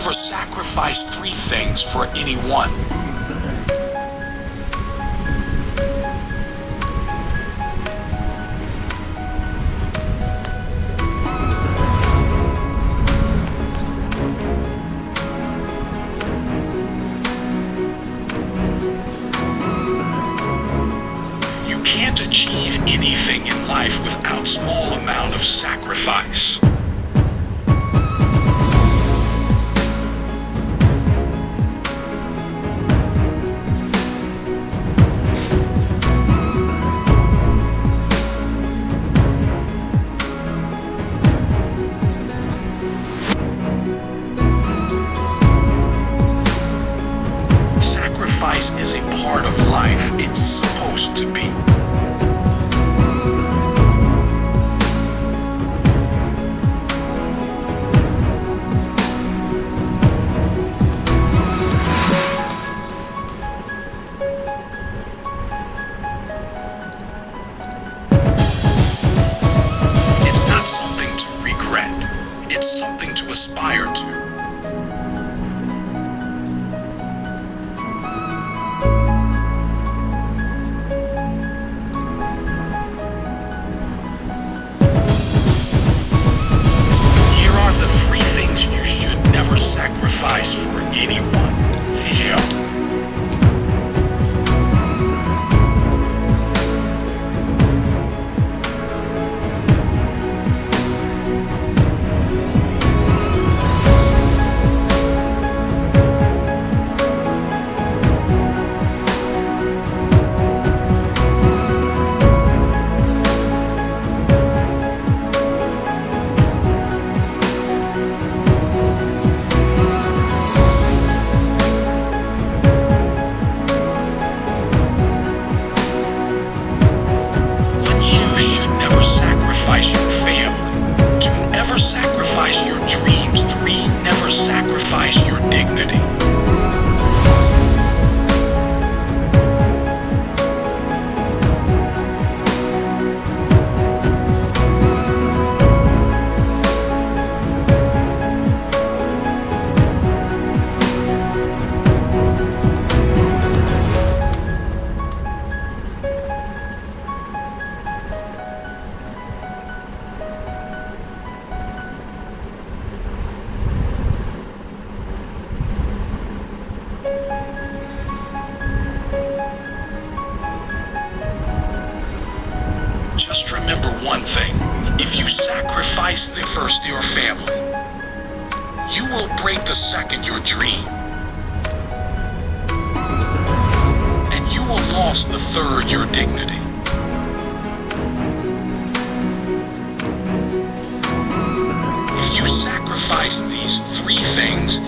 never sacrifice three things for anyone. You can't achieve anything in life without small amount of. Sacrifice part of life. It's supposed to be. Sacrifice for anyone. Just remember one thing. If you sacrifice the first your family, you will break the second your dream. And you will lose the third your dignity. If you sacrifice these three things,